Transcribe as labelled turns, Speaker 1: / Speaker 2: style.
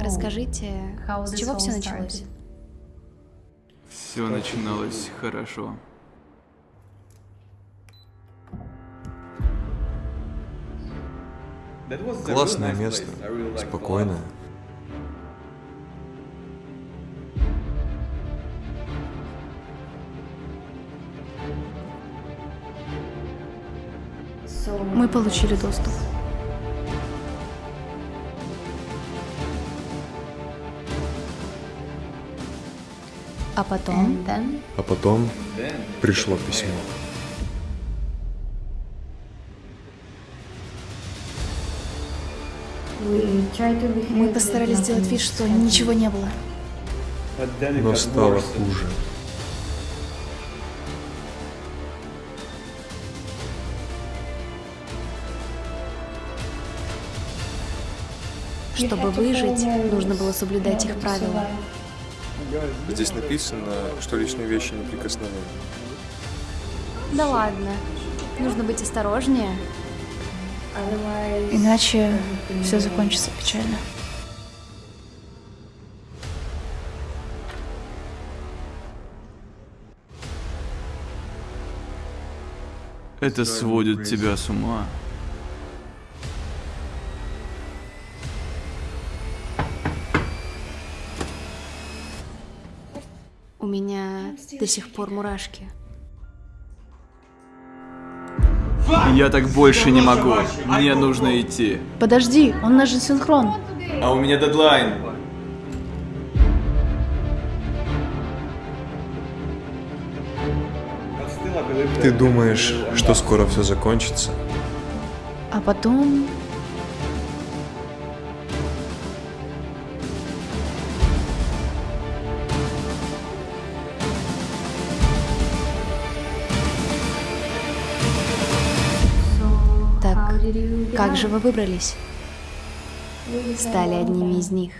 Speaker 1: Расскажите, с чего все началось?
Speaker 2: Все начиналось хорошо.
Speaker 3: Классное место, спокойное.
Speaker 1: Мы получили доступ. А потом...
Speaker 3: А потом пришло письмо.
Speaker 1: Мы постарались сделать вид, что ничего не было.
Speaker 3: Но стало хуже.
Speaker 1: Чтобы выжить, нужно было соблюдать их правила.
Speaker 3: Здесь написано, что личные вещи неприкосновенны.
Speaker 1: Да ладно. Нужно быть осторожнее. Иначе все закончится печально.
Speaker 2: Это сводит тебя с ума.
Speaker 1: У меня до сих пор мурашки.
Speaker 2: Я так больше не могу. Мне нужно идти.
Speaker 1: Подожди, он наш же синхрон.
Speaker 2: А у меня дедлайн.
Speaker 3: Ты думаешь, что скоро все закончится?
Speaker 1: А потом... как же вы выбрались? Стали одними из них.